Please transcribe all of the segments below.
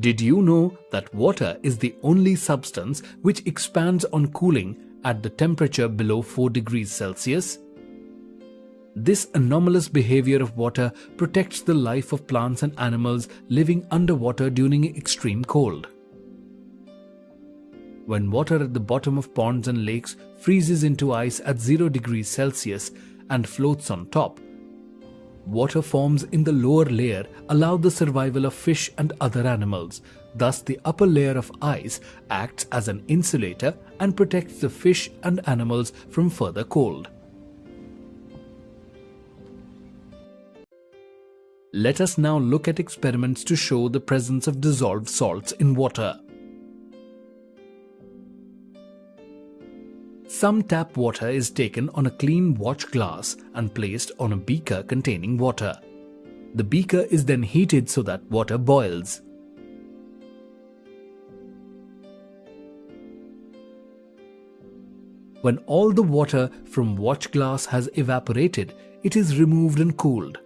Did you know that water is the only substance which expands on cooling at the temperature below 4 degrees Celsius? This anomalous behavior of water protects the life of plants and animals living underwater during extreme cold. When water at the bottom of ponds and lakes freezes into ice at 0 degrees Celsius and floats on top, water forms in the lower layer allow the survival of fish and other animals. Thus, the upper layer of ice acts as an insulator and protects the fish and animals from further cold. Let us now look at experiments to show the presence of dissolved salts in water. Some tap water is taken on a clean watch glass and placed on a beaker containing water. The beaker is then heated so that water boils. When all the water from watch glass has evaporated, it is removed and cooled.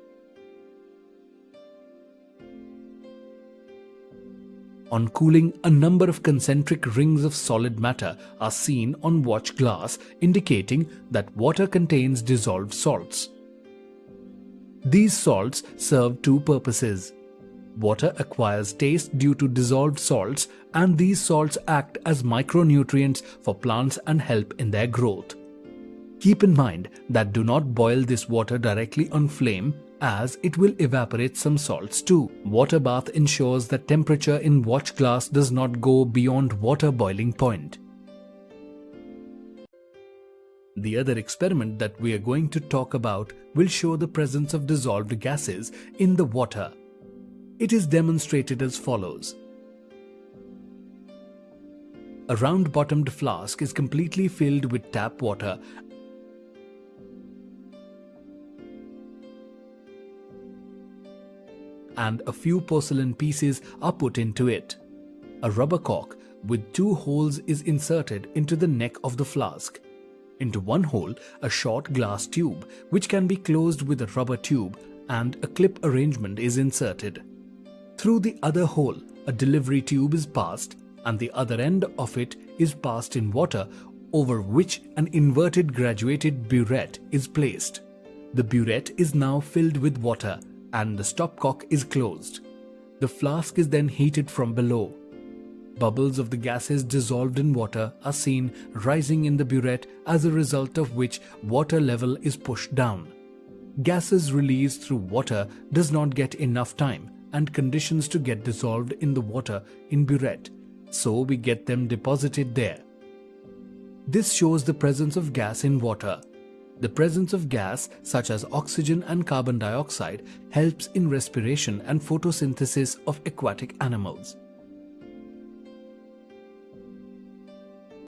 On cooling, a number of concentric rings of solid matter are seen on watch glass indicating that water contains dissolved salts. These salts serve two purposes. Water acquires taste due to dissolved salts and these salts act as micronutrients for plants and help in their growth. Keep in mind that do not boil this water directly on flame as it will evaporate some salts too. Water bath ensures that temperature in watch glass does not go beyond water boiling point. The other experiment that we are going to talk about will show the presence of dissolved gases in the water. It is demonstrated as follows. A round-bottomed flask is completely filled with tap water and a few porcelain pieces are put into it. A rubber cork with two holes is inserted into the neck of the flask. Into one hole, a short glass tube which can be closed with a rubber tube and a clip arrangement is inserted. Through the other hole, a delivery tube is passed and the other end of it is passed in water over which an inverted graduated burette is placed. The burette is now filled with water and the stopcock is closed. The flask is then heated from below. Bubbles of the gases dissolved in water are seen rising in the burette as a result of which water level is pushed down. Gases released through water does not get enough time and conditions to get dissolved in the water in burette, so we get them deposited there. This shows the presence of gas in water the presence of gas such as oxygen and carbon dioxide helps in respiration and photosynthesis of aquatic animals.